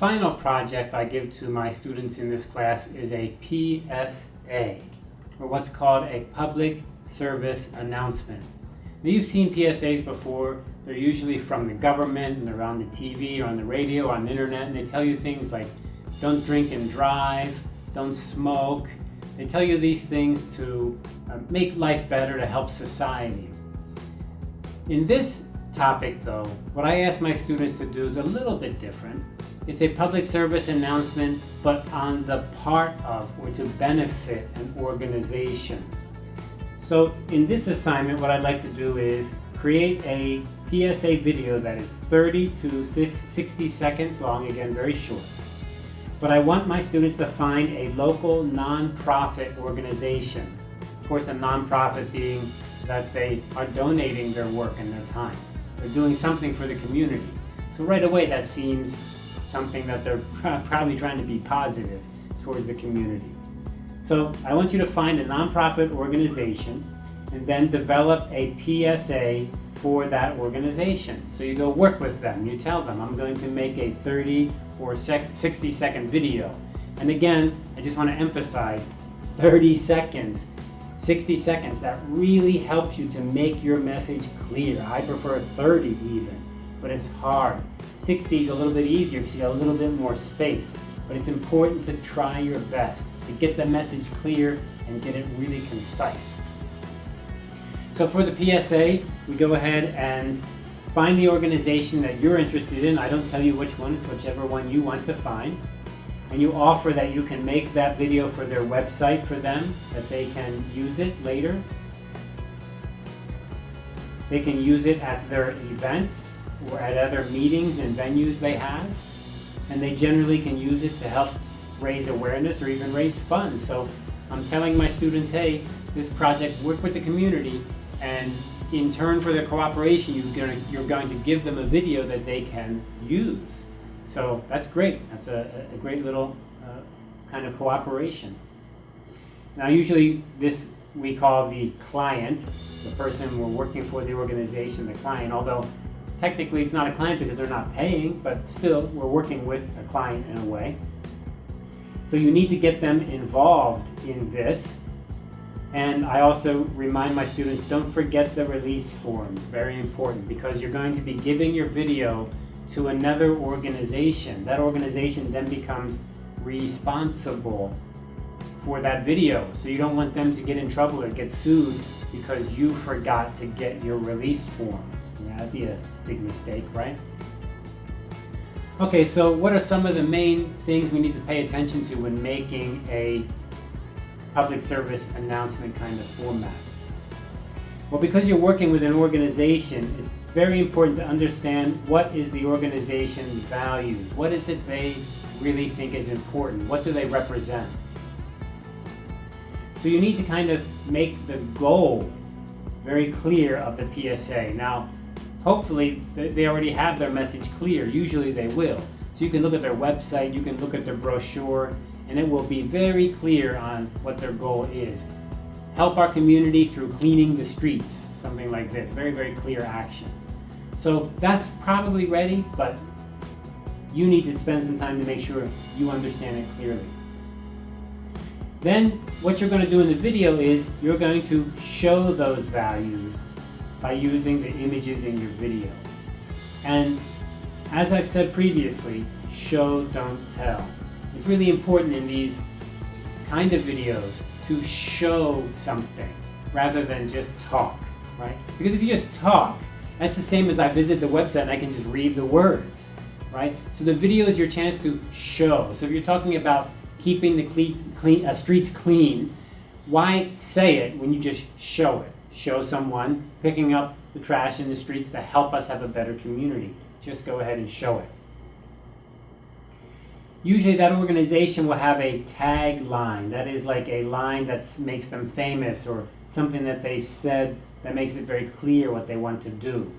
final project I give to my students in this class is a PSA, or what's called a Public Service Announcement. Now you've seen PSAs before. They're usually from the government and they're on the TV or on the radio, or on the internet, and they tell you things like don't drink and drive, don't smoke. They tell you these things to uh, make life better, to help society. In this topic though, what I ask my students to do is a little bit different. It's a public service announcement, but on the part of or to benefit an organization. So in this assignment, what I'd like to do is create a PSA video that is 30 to 60 seconds long, again, very short. But I want my students to find a local nonprofit organization. Of course, a nonprofit being that they are donating their work and their time. They're doing something for the community. So right away, that seems something that they're probably trying to be positive towards the community. So I want you to find a nonprofit organization and then develop a PSA for that organization. So you go work with them. You tell them, I'm going to make a 30 or 60 second video. And again, I just want to emphasize 30 seconds, 60 seconds. That really helps you to make your message clear. I prefer 30 even, but it's hard. 60 is a little bit easier because you have a little bit more space. But it's important to try your best to get the message clear and get it really concise. So for the PSA, we go ahead and find the organization that you're interested in. I don't tell you which one, it's whichever one you want to find. And you offer that you can make that video for their website for them, that they can use it later. They can use it at their events or at other meetings and venues they have. And they generally can use it to help raise awareness or even raise funds. So I'm telling my students, hey, this project, work with the community and in turn for their cooperation, you're going, to, you're going to give them a video that they can use. So that's great. That's a, a great little uh, kind of cooperation. Now usually this we call the client, the person we're working for the organization, the client, although technically it's not a client because they're not paying, but still we're working with a client in a way. So you need to get them involved in this and I also remind my students, don't forget the release forms, very important, because you're going to be giving your video to another organization. That organization then becomes responsible for that video. So you don't want them to get in trouble or get sued because you forgot to get your release form. That'd be a big mistake, right? Okay, so what are some of the main things we need to pay attention to when making a public service announcement kind of format? Well, because you're working with an organization, it's very important to understand what is the organization's values. What is it they really think is important? What do they represent? So you need to kind of make the goal very clear of the PSA. Now, hopefully they already have their message clear. Usually they will. So you can look at their website, you can look at their brochure, and it will be very clear on what their goal is. Help our community through cleaning the streets, something like this. Very, very clear action. So that's probably ready, but you need to spend some time to make sure you understand it clearly. Then what you're going to do in the video is you're going to show those values by using the images in your video. And as I've said previously, show, don't tell. It's really important in these kind of videos to show something rather than just talk, right? Because if you just talk, that's the same as I visit the website and I can just read the words, right? So the video is your chance to show. So if you're talking about keeping the clean, uh, streets clean, why say it when you just show it? Show someone picking up the trash in the streets to help us have a better community. Just go ahead and show it. Usually that organization will have a tagline. That is like a line that makes them famous or something that they've said that makes it very clear what they want to do.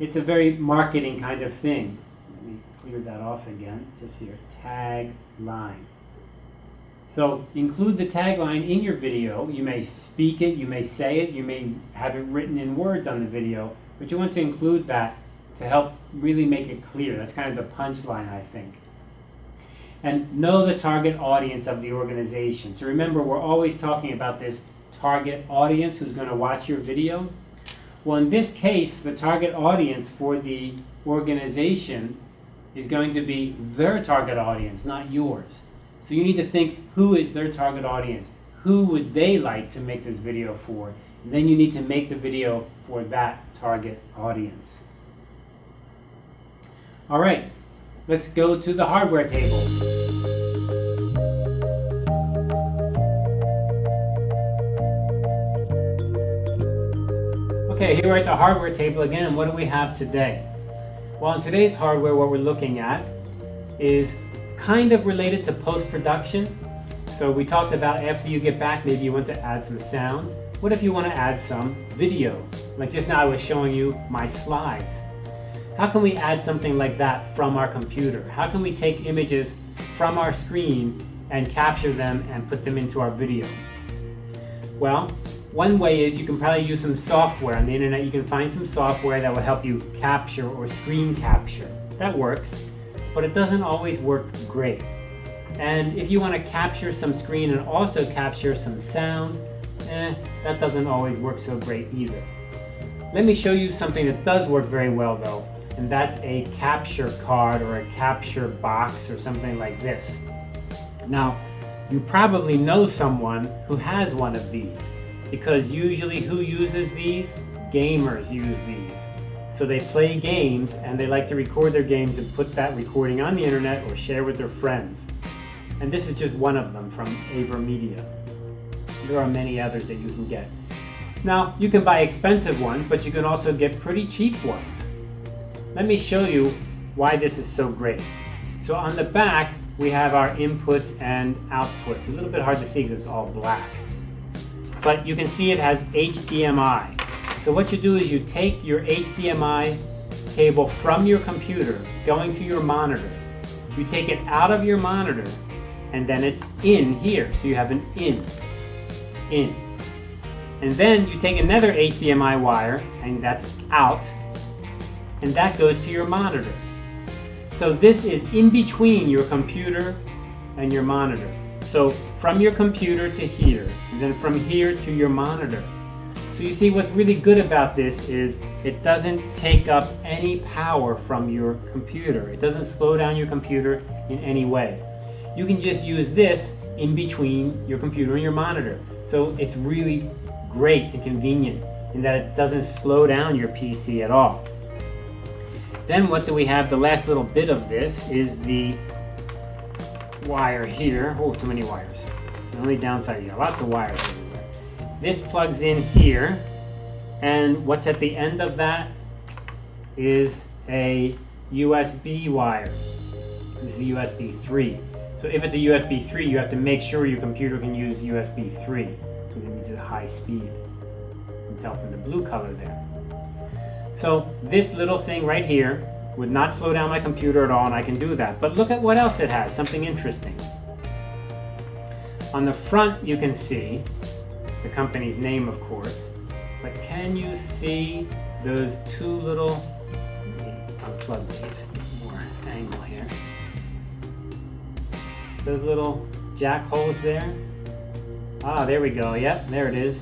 It's a very marketing kind of thing. Let me clear that off again, just here, tagline. So include the tagline in your video. You may speak it, you may say it, you may have it written in words on the video, but you want to include that to help really make it clear. That's kind of the punchline, I think. and know the target audience of the organization. So remember, we're always talking about this target audience who's going to watch your video. Well, in this case, the target audience for the organization is going to be their target audience, not yours. So you need to think who is their target audience? Who would they like to make this video for? And then you need to make the video for that target audience. All right, let's go to the hardware table. Okay, here we're at the hardware table again, and what do we have today? Well, in today's hardware, what we're looking at is kind of related to post-production. So we talked about after you get back, maybe you want to add some sound. What if you want to add some video? Like just now I was showing you my slides. How can we add something like that from our computer? How can we take images from our screen and capture them and put them into our video? Well, one way is you can probably use some software on the internet. You can find some software that will help you capture or screen capture. That works, but it doesn't always work great. And if you want to capture some screen and also capture some sound, eh, that doesn't always work so great either. Let me show you something that does work very well though and that's a capture card or a capture box or something like this. Now, you probably know someone who has one of these because usually who uses these? Gamers use these. So they play games and they like to record their games and put that recording on the internet or share with their friends. And this is just one of them from AverMedia. There are many others that you can get. Now, you can buy expensive ones, but you can also get pretty cheap ones. Let me show you why this is so great. So on the back, we have our inputs and outputs. A little bit hard to see because it's all black. But you can see it has HDMI. So what you do is you take your HDMI cable from your computer going to your monitor. You take it out of your monitor and then it's in here. So you have an in, in. And then you take another HDMI wire and that's out and that goes to your monitor. So this is in between your computer and your monitor. So from your computer to here, and then from here to your monitor. So you see what's really good about this is it doesn't take up any power from your computer. It doesn't slow down your computer in any way. You can just use this in between your computer and your monitor. So it's really great and convenient in that it doesn't slow down your PC at all. Then what do we have? The last little bit of this is the wire here. Oh, too many wires. It's the only downside. You got lots of wires everywhere. This plugs in here. And what's at the end of that is a USB wire. This is USB 3. So if it's a USB 3, you have to make sure your computer can use USB 3 because it needs a high speed. You can tell from the blue color there. So this little thing right here would not slow down my computer at all and I can do that. But look at what else it has, something interesting. On the front you can see company's name of course, but can you see those two little, unplug these, more angle here. Those little jack holes there. Ah, there we go, yep, there it is.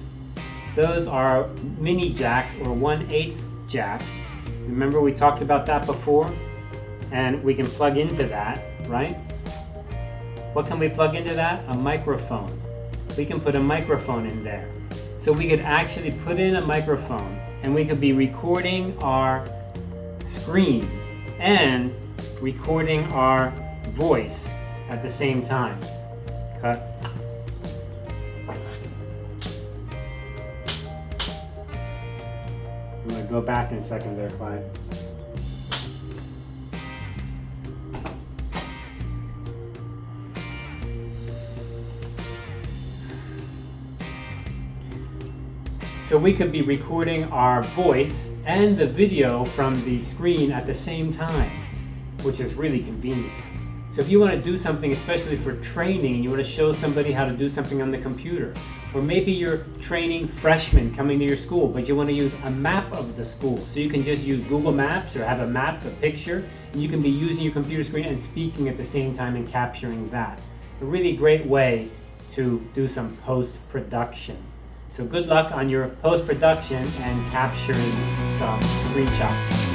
Those are mini jacks or 1 8 jack. Remember we talked about that before? And we can plug into that, right? What can we plug into that? A microphone. We can put a microphone in there. So we could actually put in a microphone and we could be recording our screen and recording our voice at the same time. Cut. I'm gonna go back in a second there, Clyde. So we could be recording our voice and the video from the screen at the same time, which is really convenient. So if you want to do something, especially for training, you want to show somebody how to do something on the computer, or maybe you're training freshmen coming to your school, but you want to use a map of the school. So you can just use Google Maps or have a map, a picture, and you can be using your computer screen and speaking at the same time and capturing that. A really great way to do some post-production. So good luck on your post-production and capturing some screenshots.